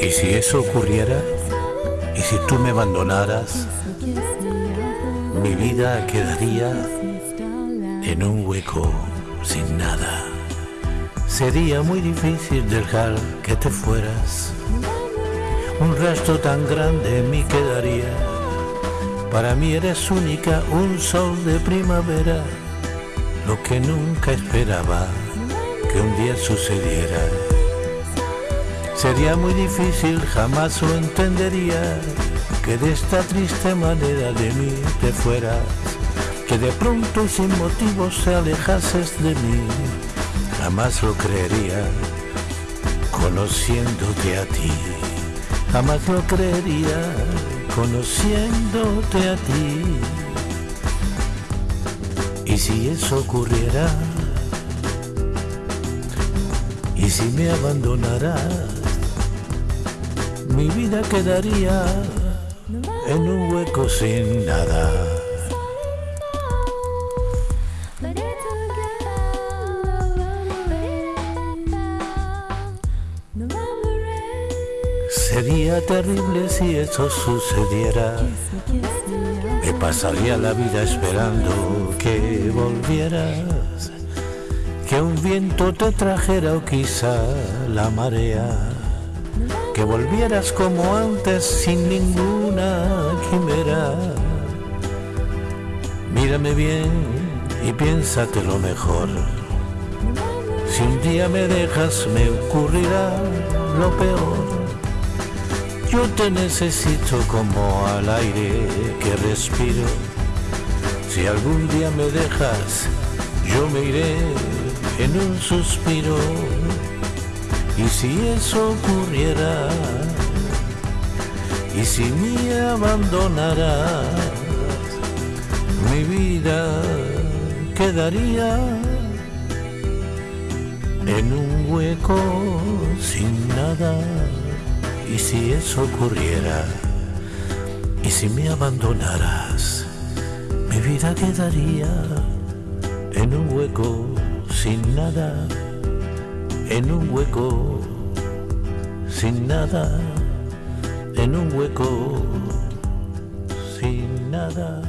¿Y si eso ocurriera? ¿Y si tú me abandonaras? Mi vida quedaría en un hueco sin nada. Sería muy difícil dejar que te fueras. Un rastro tan grande mí quedaría. Para mí eres única, un sol de primavera, lo que nunca esperaba que un día sucediera. Sería muy difícil, jamás lo entendería, que de esta triste manera de mí te fueras, que de pronto y sin motivos te alejases de mí, jamás lo creería, conociéndote a ti, jamás lo creería, conociéndote a ti. Y si eso ocurriera, y si me abandonarás, mi vida quedaría en un hueco sin nada. Sería terrible si eso sucediera. Me pasaría la vida esperando que volvieras, que un viento te trajera o quizá la marea que volvieras como antes sin ninguna quimera. Mírame bien y piénsate lo mejor. Si un día me dejas me ocurrirá lo peor. Yo te necesito como al aire que respiro. Si algún día me dejas, yo me iré en un suspiro. Y si eso ocurriera, y si me abandonarás, mi vida quedaría en un hueco sin nada. Y si eso ocurriera, y si me abandonaras, mi vida quedaría en un hueco sin nada en un hueco sin nada, en un hueco sin nada.